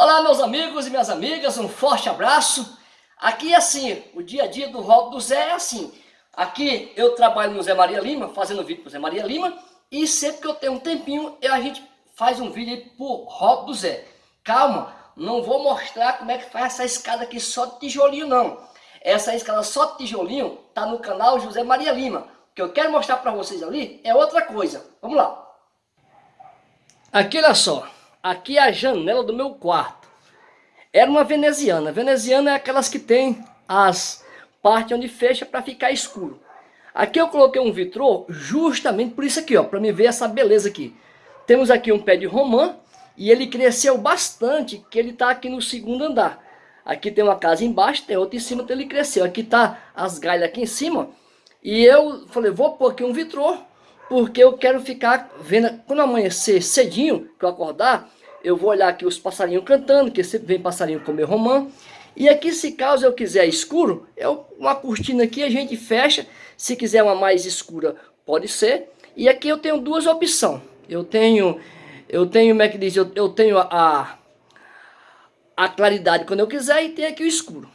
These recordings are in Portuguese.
Olá meus amigos e minhas amigas, um forte abraço. Aqui é assim, o dia a dia do Rob do Zé é assim. Aqui eu trabalho no Zé Maria Lima, fazendo vídeo pro Zé Maria Lima. E sempre que eu tenho um tempinho, eu, a gente faz um vídeo aí pro Rob do Zé. Calma, não vou mostrar como é que faz essa escada aqui só de tijolinho não. Essa escada só de tijolinho tá no canal José Maria Lima. O que eu quero mostrar para vocês ali é outra coisa. Vamos lá. Aqui olha só. Aqui é a janela do meu quarto. Era uma veneziana. Veneziana é aquelas que tem as partes onde fecha para ficar escuro. Aqui eu coloquei um vitrô justamente por isso aqui, ó, para me ver essa beleza aqui. Temos aqui um pé de romã e ele cresceu bastante, que ele está aqui no segundo andar. Aqui tem uma casa embaixo, tem outra em cima, então ele cresceu. Aqui tá as galhas aqui em cima. E eu falei, vou pôr aqui um vitrô porque eu quero ficar vendo, quando amanhecer cedinho, que eu acordar, eu vou olhar aqui os passarinhos cantando, que sempre vem passarinho comer romã. E aqui, se caso eu quiser escuro, é uma cortina aqui, a gente fecha. Se quiser uma mais escura, pode ser. E aqui eu tenho duas opções. Eu tenho, eu tenho, como é que diz, eu, eu tenho a, a claridade quando eu quiser e tem aqui o escuro.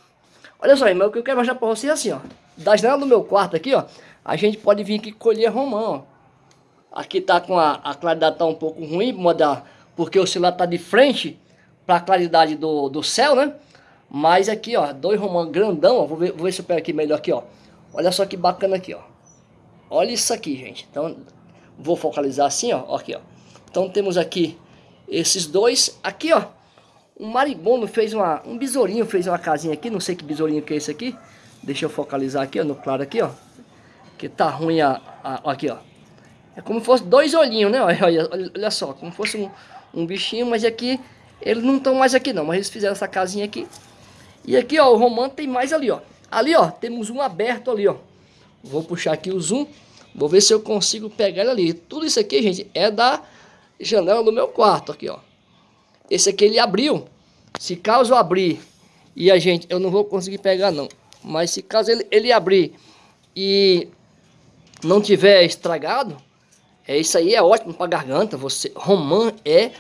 Olha só, irmão, o que eu quero mostrar para vocês é assim, ó. Da janela do meu quarto aqui, ó, a gente pode vir aqui colher romã, ó. Aqui tá com a, a claridade tá um pouco ruim, porque o celular tá de frente para a claridade do, do céu, né? Mas aqui, ó, dois romãs grandão, ó, vou ver, vou ver se eu pego aqui melhor aqui, ó. Olha só que bacana aqui, ó. Olha isso aqui, gente. Então, vou focalizar assim, ó, aqui, ó. Então temos aqui esses dois. Aqui, ó, um maribondo fez uma, um besourinho fez uma casinha aqui, não sei que besourinho que é esse aqui. Deixa eu focalizar aqui, ó, no claro aqui, ó. Que tá ruim a, a aqui, ó. É como se fosse dois olhinhos, né? Olha, olha, olha só, como se fosse um, um bichinho, mas aqui eles não estão mais aqui não, mas eles fizeram essa casinha aqui. E aqui, ó, o romano tem mais ali, ó. Ali, ó, temos um aberto ali, ó. Vou puxar aqui o zoom, vou ver se eu consigo pegar ele ali. Tudo isso aqui, gente, é da janela do meu quarto aqui, ó. Esse aqui ele abriu. Se caso abrir e a gente, eu não vou conseguir pegar não. Mas se caso ele, ele abrir e não tiver estragado, é, isso aí é ótimo para garganta. Você, romã é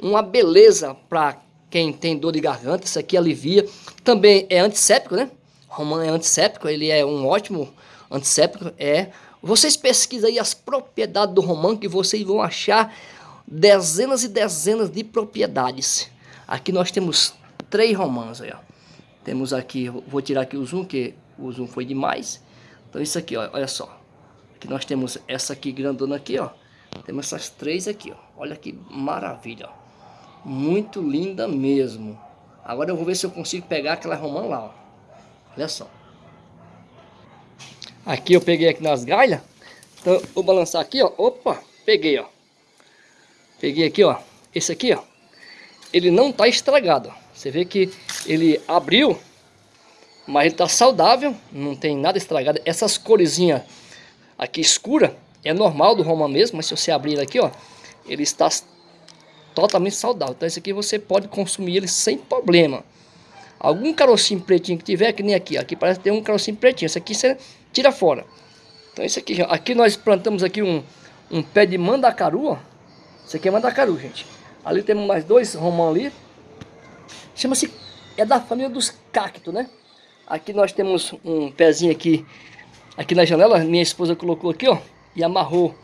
uma beleza para quem tem dor de garganta. Isso aqui alivia. Também é antisséptico, né? Romã é antisséptico. Ele é um ótimo antisséptico. É. Vocês pesquisem aí as propriedades do romã que vocês vão achar dezenas e dezenas de propriedades. Aqui nós temos três romãs aí, ó. Temos aqui, vou tirar aqui o zoom, que o zoom foi demais. Então isso aqui, ó, olha só. Aqui nós temos essa aqui grandona aqui, ó. Temos essas três aqui, ó. Olha que maravilha, ó. Muito linda mesmo. Agora eu vou ver se eu consigo pegar aquela romã lá, ó. Olha só. Aqui eu peguei aqui nas galhas. Então vou balançar aqui, ó. Opa, peguei, ó. Peguei aqui, ó. Esse aqui, ó. Ele não tá estragado, ó. Você vê que ele abriu, mas ele tá saudável, não tem nada estragado. Essas coresinhas aqui escura, é normal do Roma mesmo, mas se você abrir aqui, ó, ele está totalmente saudável. Então esse aqui você pode consumir ele sem problema. Algum carocinho pretinho que tiver, que nem aqui, aqui parece ter um carocinho pretinho, esse aqui você tira fora. Então esse aqui, aqui nós plantamos aqui um, um pé de mandacaru, ó. Esse aqui é mandacaru, gente. Ali temos mais dois romão ali. Chama-se, é da família dos cactos, né? Aqui nós temos um pezinho aqui aqui na janela, minha esposa colocou aqui, ó, e amarrou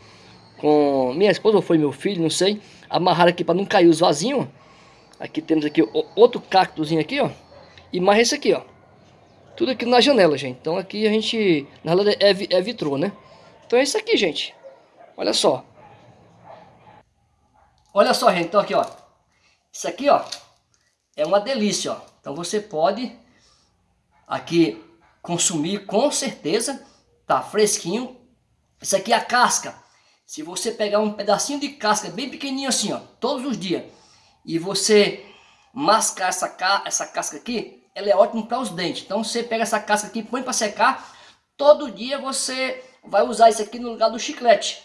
com minha esposa ou foi meu filho, não sei, amarrar aqui para não cair os vasinhos. Aqui temos aqui outro cactozinho aqui, ó, e mais esse aqui, ó. Tudo aqui na janela, gente. Então aqui a gente, na realidade é, é vitrô, né? Então é isso aqui, gente. Olha só. Olha só, gente, então aqui, ó. Isso aqui, ó, é uma delícia, ó. Então você pode aqui consumir com certeza Tá fresquinho. Isso aqui é a casca. Se você pegar um pedacinho de casca bem pequenininho assim, ó, todos os dias, e você mascar essa, ca essa casca aqui, ela é ótima para os dentes. Então você pega essa casca aqui, põe para secar, todo dia você vai usar isso aqui no lugar do chiclete.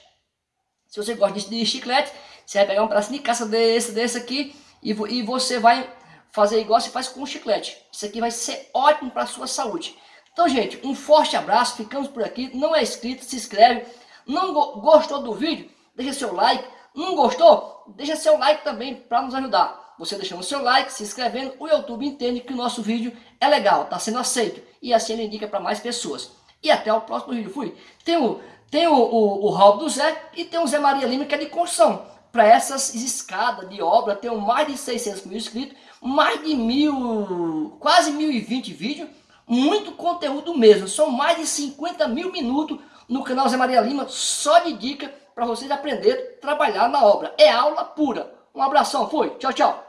Se você gosta de chiclete, você vai pegar um pedacinho de casca desse, desse aqui, e, e você vai fazer igual você faz com o chiclete. Isso aqui vai ser ótimo para a sua saúde. Então, gente, um forte abraço, ficamos por aqui. Não é inscrito, se inscreve. Não go gostou do vídeo? Deixa seu like. Não gostou? Deixa seu like também para nos ajudar. você deixando seu like, se inscrevendo, o YouTube entende que o nosso vídeo é legal, está sendo aceito. E assim ele indica para mais pessoas. E até o próximo vídeo. Fui. Tem o, tem o, o, o Raul do Zé e tem o Zé Maria Lima que é de construção. Para essas escadas de obra, tenho mais de 600 mil inscritos, mais de mil, quase 1020 vídeos, muito conteúdo mesmo. São mais de 50 mil minutos no canal Zé Maria Lima, só de dica para vocês aprenderem a trabalhar na obra. É aula pura. Um abração, foi. Tchau, tchau.